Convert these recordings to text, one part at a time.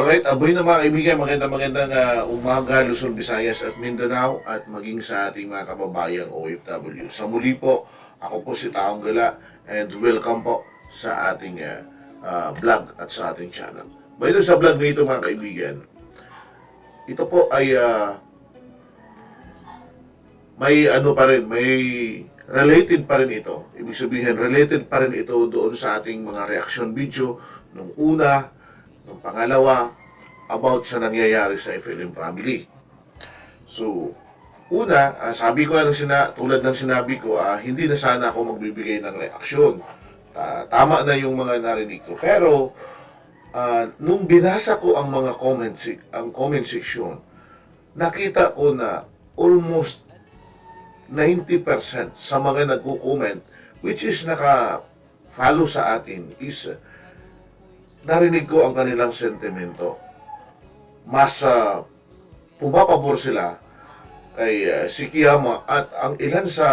Alright, aboy na mga kaibigan, magandang magandang uh, umaga Luzon, Visayas at Mindanao at maging sa ating mga kababayang OFW. Sa muli po, ako po si Taong Gala and welcome po sa ating uh, vlog at sa ating channel. Way, sa vlog nito mga kaibigan, ito po ay uh, may ano pa rin, may related pa rin ito. Ibig sabihin, related pa rin ito doon sa ating mga reaction video nung una, nung pangalawa, about sa nangyayari sa FLM family. So, una, ah, sabi ko, ano sina, tulad ng sinabi ko, ah, hindi na sana ako magbibigay ng reaksyon. Ta- tama na yung mga narinig ko. Pero, ah, nung binasa ko ang mga comment, ang comment section, nakita ko na almost 90% sa mga nagko-comment which is naka-follow sa atin is uh, narinig ko ang kanilang sentimento. Mas uh, pumapabor sila kay uh, si Kiyama at ang ilan sa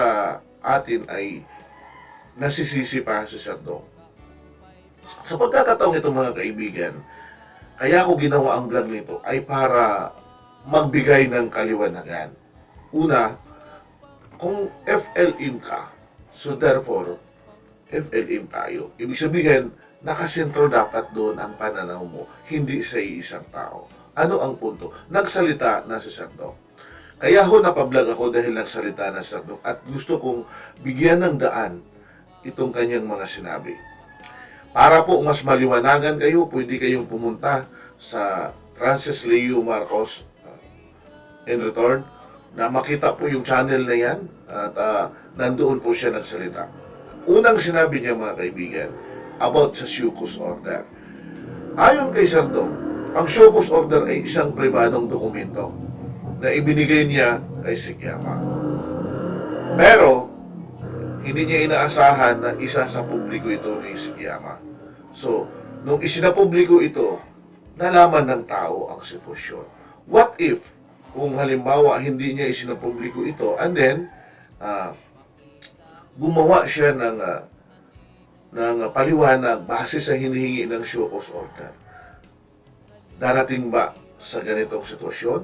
atin ay nasisisi pa si Sir Dong. Sa pagkakataong ito mga kaibigan, kaya ako ginawa ang vlog nito ay para magbigay ng kaliwanagan. Una, kung FLM ka, so therefore, FLM tayo. Ibig sabihin, nakasentro dapat doon ang pananaw mo, hindi sa isang tao. Ano ang punto? Nagsalita na si Sardong. Kaya ho napablog ako dahil nagsalita na si Sardong at gusto kong bigyan ng daan itong kanyang mga sinabi. Para po mas maliwanagan kayo, pwede kayong pumunta sa Francis Leo Marcos uh, in return na makita po yung channel na yan at uh, nandoon po siya nagsalita. Unang sinabi niya mga kaibigan about sa Shukos Order. Ayon kay Sardong, ang Shukos Order ay isang pribadong dokumento na ibinigay niya kay Sikyama. Pero, hindi niya inaasahan na isa sa publiko ito ni Sikyama. So, nung isinapubliko ito, nalaman ng tao ang sitwasyon. What if kung halimbawa hindi niya isinapubliko ito and then uh, gumawa siya ng uh, ng paliwanag base sa hinihingi ng show cause order. Darating ba sa ganitong sitwasyon?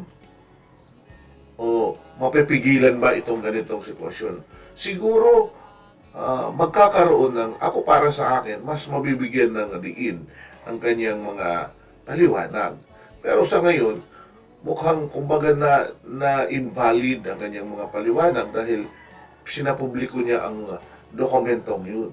O mapipigilan ba itong ganitong sitwasyon? Siguro uh, magkakaroon ng, ako para sa akin, mas mabibigyan ng diin ang kanyang mga paliwanag. Pero sa ngayon, mukhang kumbaga na, na invalid ang kanyang mga paliwanag dahil sinapubliko niya ang dokumentong yun.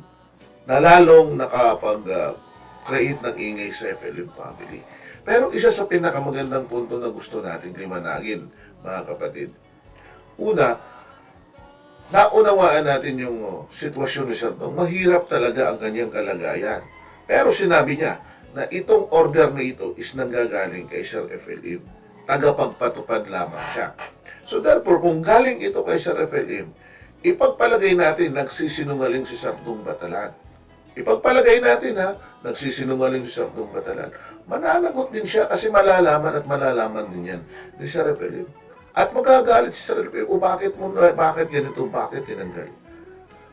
Nalalong nakapag-create ng ingay sa FLM family. Pero isa sa pinakamagandang punto na gusto nating limanagin, mga kapatid. Una, naunawaan natin yung oh, sitwasyon ni Sir Dong. Mahirap talaga ang kanyang kalagayan. Pero sinabi niya na itong order na ito is nanggagaling kay Sir FLM tagapagpatupad lamang siya. So therefore, kung galing ito kay Sir FLM, ipagpalagay natin nagsisinungaling si Sardong Batalan. Ipagpalagay natin ha, nagsisinungaling si Sardong Batalan. Mananagot din siya kasi malalaman at malalaman din yan ni Sir FLM. At magagalit si Sir FLM, o bakit mo, bakit ganito, bakit tinanggal?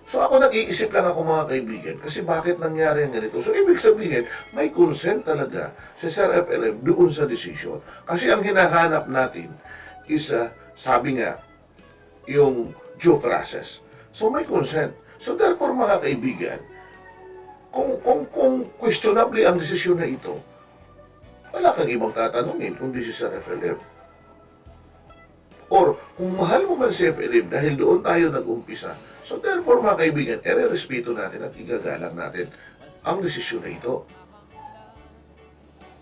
So ako nag-iisip lang ako mga kaibigan kasi bakit nangyari ang ganito. So ibig sabihin, may consent talaga si Sir FLM doon sa decision. Kasi ang hinahanap natin is, uh, sabi nga, yung due process. So may consent. So therefore mga kaibigan, kung, kung, kung questionable ang desisyon na ito, wala kang ibang tatanungin kundi si Sir FLM. Or kung mahal mo man si FLM dahil doon tayo nag-umpisa, So therefore mga kaibigan, ere-respeto natin at igagalang natin ang desisyon na ito.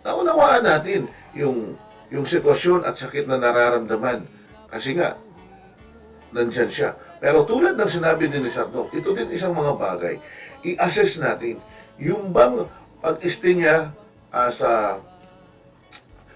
Naunawaan natin yung, yung sitwasyon at sakit na nararamdaman. Kasi nga, nandyan siya. Pero tulad ng sinabi din ni Sardong, ito din isang mga bagay. I-assess natin yung bang pag-este niya as a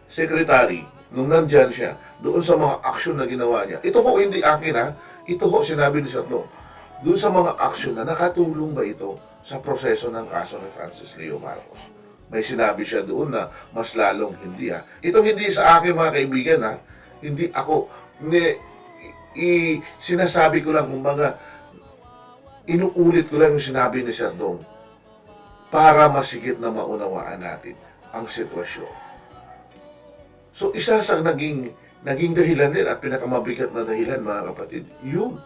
secretary, nung nandyan siya, doon sa mga aksyon na ginawa niya. Ito ho hindi akin ha. Ito ho sinabi ni Sardong doon sa mga aksyon na nakatulong ba ito sa proseso ng kaso ni Francis Leo Marcos? May sinabi siya doon na mas lalong hindi ha. Ito hindi sa akin mga kaibigan ha. Hindi ako, hindi, i, sinasabi ko lang kumbaga, inuulit ko lang yung sinabi ni Sir Dong para masigit na maunawaan natin ang sitwasyon. So isa sa naging naging dahilan din at pinakamabigat na dahilan mga kapatid, yung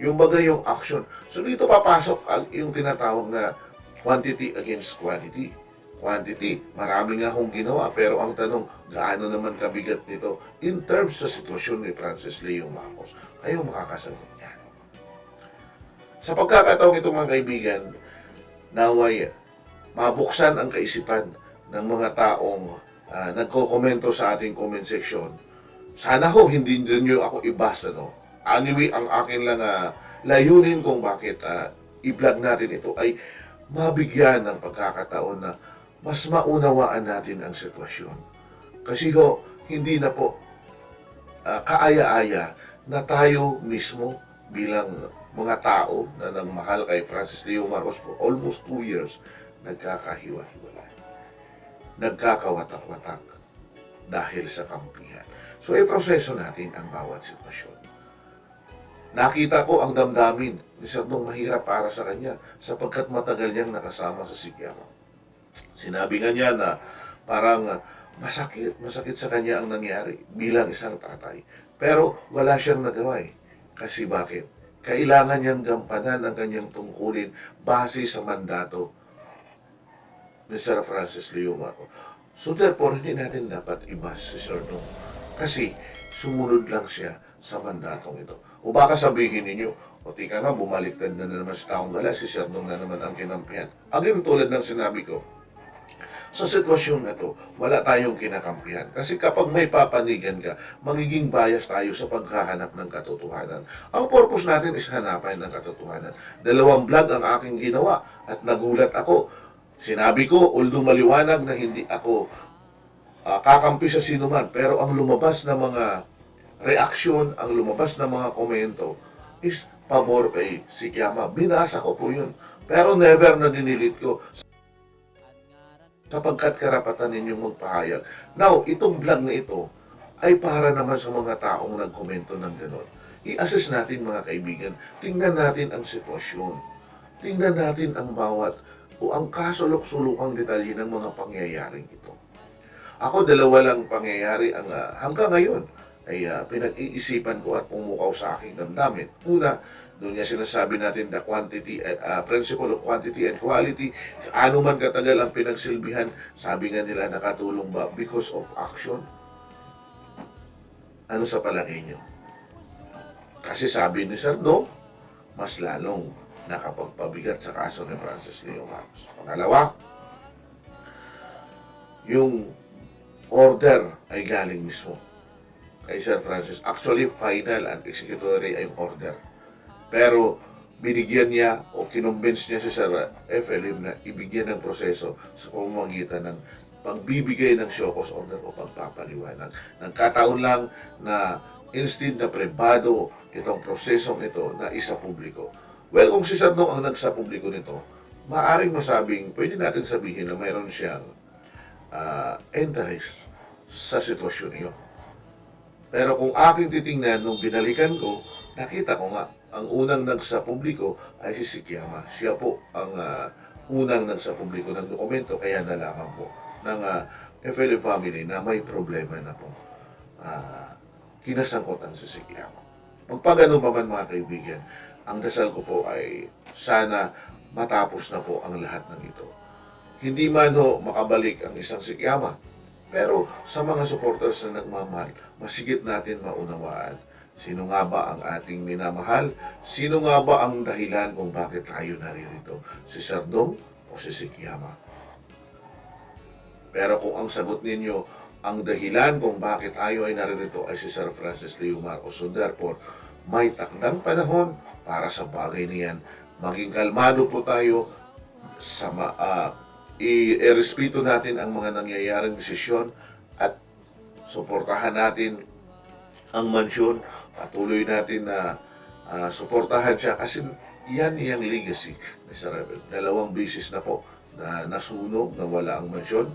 yung bagay yung action. So dito papasok ang yung tinatawag na quantity against quality. Quantity, marami nga akong ginawa pero ang tanong, gaano naman kabigat nito in terms sa sitwasyon ni Francis Leo Marcos? Kayo makakasagot. Sa pagkakataong ito mga kaibigan, naway mabuksan ang kaisipan ng mga taong ah, nagko-komento sa ating comment section. Sana ho hindi niyo ako ibasa no. Anyway, ang akin lang ah, layunin kung bakit ah, i-vlog natin ito ay mabigyan ng pagkakataon na mas maunawaan natin ang sitwasyon. Kasi ho, hindi na po ah, kaaya-aya na tayo mismo bilang mga tao na nagmahal kay Francis Leo Marcos for almost two years, nagkakahiwa-hiwalay. Nagkakawatak-watak dahil sa kampihan. So, i-proseso natin ang bawat sitwasyon. Nakita ko ang damdamin ni Sir Dong mahirap para sa kanya sapagkat matagal niyang nakasama sa Sigyama. Sinabi nga niya na parang ah, masakit, masakit sa kanya ang nangyari bilang isang tatay. Pero wala siyang nagawa eh. Kasi bakit? Kailangan niyang gampanan ang kanyang tungkulin base sa mandato ni Sir Francis Marcos. So therefore, hindi natin dapat ibas si Sir Dong. Kasi sumunod lang siya sa mandatong ito. O baka sabihin ninyo, o tika nga, bumaliktad na naman si Taong Gala, si Sir Dong na naman ang kinampihan. Again, tulad ng sinabi ko, sa sitwasyon na to, wala tayong kinakampihan. Kasi kapag may papanigan ka, magiging bias tayo sa paghahanap ng katotohanan. Ang purpose natin is hanapan ng katotohanan. Dalawang vlog ang aking ginawa at nagulat ako. Sinabi ko, although maliwanag na hindi ako ah, kakampi sa sinuman, pero ang lumabas na mga reaksyon, ang lumabas na mga komento is pabor kay si Kiyama. Binasa ko po yun. Pero never na dinilit ko sapagkat karapatan ninyong magpahayag. Now, itong vlog na ito ay para naman sa mga taong nagkomento ng gano'n. I-assess natin mga kaibigan, tingnan natin ang sitwasyon. Tingnan natin ang bawat o ang kasulok-sulukang detalye ng mga pangyayaring ito. Ako, dalawa lang pangyayari ang ah, hanggang ngayon ay ah, pinag-iisipan ko at pumukaw sa aking damdamin. Una, doon niya sinasabi natin the quantity, and, ah, principle of quantity and quality. Ano man katagal ang pinagsilbihan, sabi nga nila nakatulong ba because of action? Ano sa palagay niyo? Kasi sabi ni Sir Dong, mas lalong nakapagpabigat sa kaso ni Francis Leo Marcos. Pangalawa, yung order ay galing mismo kay Sir Francis. Actually, final and executory ay order. Pero binigyan niya o kinumbins niya si Sir FLM na ibigyan ng proseso sa pamamagitan ng pagbibigay ng show order o pagpapaliwanag. Nagkataon lang na instead na privado itong prosesong ito na isa publiko. Well, kung si Sir Dong ang nagsa publiko nito, maaring masabing, pwede natin sabihin na mayroon siyang ah, interest sa sitwasyon niyo. Pero kung aking titingnan, nung binalikan ko, nakita ko nga, ang unang nagsa publiko ay si Sikiyama. Siya po ang ah, unang nagsa publiko ng dokumento, kaya nalaman po ng uh, FLM family na may problema na po ah, kinasangkutan si Sikiyama. Magpagano pa man mga kaibigan, ang dasal ko po ay sana matapos na po ang lahat ng ito. Hindi man ho makabalik ang isang Sikiyama, pero sa mga supporters na nagmamahal, masigit natin maunawaan sino nga ba ang ating minamahal, sino nga ba ang dahilan kung bakit tayo naririto, si Sardong o si Sikiyama. Pero kung ang sagot ninyo, ang dahilan kung bakit tayo ay naririto ay si Sir Francis Leo Marcos. So therefore, may takdang panahon para sa bagay niyan. Maging kalmado po tayo sa i- irespeto natin ang mga nangyayaring desisyon at suportahan natin ang mansyon. Patuloy natin na ah, suportahan siya kasi yan yung legacy Sir Rebel. Dalawang bisis na po na nasunog, na wala ang mansyon.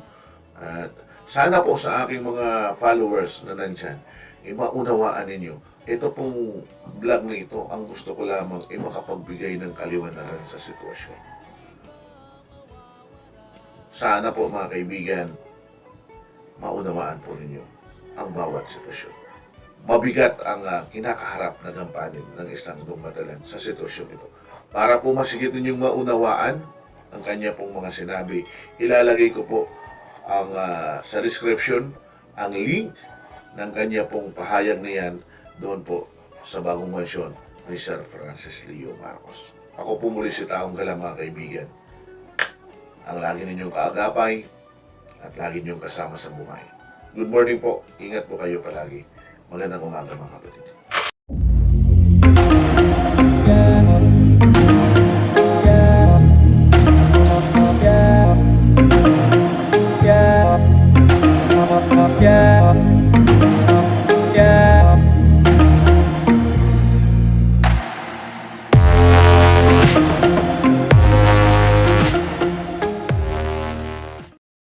At sana po sa aking mga followers na nandyan, eh, maunawaan ninyo. Ito pong vlog na ito, ang gusto ko lamang ay makapagbigay ng kaliwanagan sa sitwasyon. Sana po mga kaibigan, maunawaan po ninyo ang bawat sitwasyon. Mabigat ang ah, kinakaharap na gampanin ng isang dumadalan sa sitwasyon ito. Para po masigit ninyong maunawaan ang kanya pong mga sinabi, ilalagay ko po ang ah, sa description ang link ng kanya pong pahayag na yan doon po sa bagong mansyon ni Sir Francis Leo Marcos. Ako po muli si Taong Galang mga kaibigan. Ang lagi ninyong kaagapay at lagi ninyong kasama sa buhay. Good morning po. Ingat po kayo palagi. Magandang umaga mga kapatid.